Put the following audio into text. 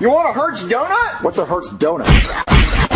You want a Hertz donut? What's a Hertz donut?